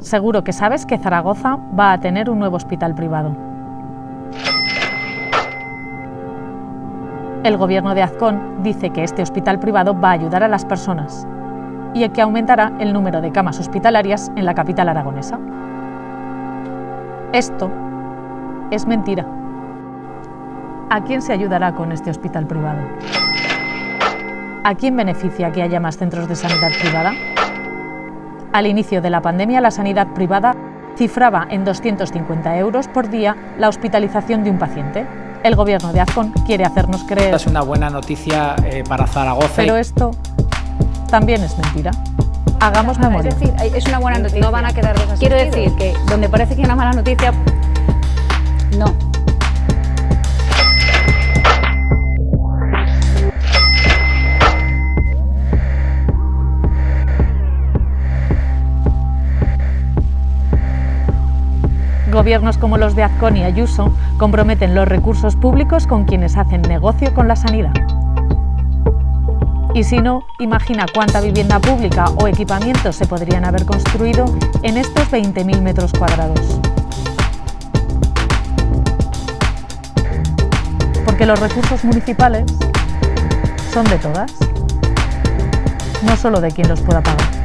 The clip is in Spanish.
Seguro que sabes que Zaragoza va a tener un nuevo hospital privado. El gobierno de Azcón dice que este hospital privado va a ayudar a las personas y que aumentará el número de camas hospitalarias en la capital aragonesa. Esto es mentira. ¿A quién se ayudará con este hospital privado? ¿A quién beneficia que haya más centros de sanidad privada? Al inicio de la pandemia, la sanidad privada cifraba en 250 euros por día la hospitalización de un paciente. El gobierno de Azcón quiere hacernos creer... Es una buena noticia eh, para Zaragoza. Pero esto también es mentira. Hagamos memoria. Es decir, es una buena noticia. No van a quedar Quiero decir que donde parece que hay una mala noticia, Gobiernos como los de Azcón y Ayuso comprometen los recursos públicos con quienes hacen negocio con la sanidad. Y si no, imagina cuánta vivienda pública o equipamientos se podrían haber construido en estos 20.000 metros cuadrados. Porque los recursos municipales son de todas, no solo de quien los pueda pagar.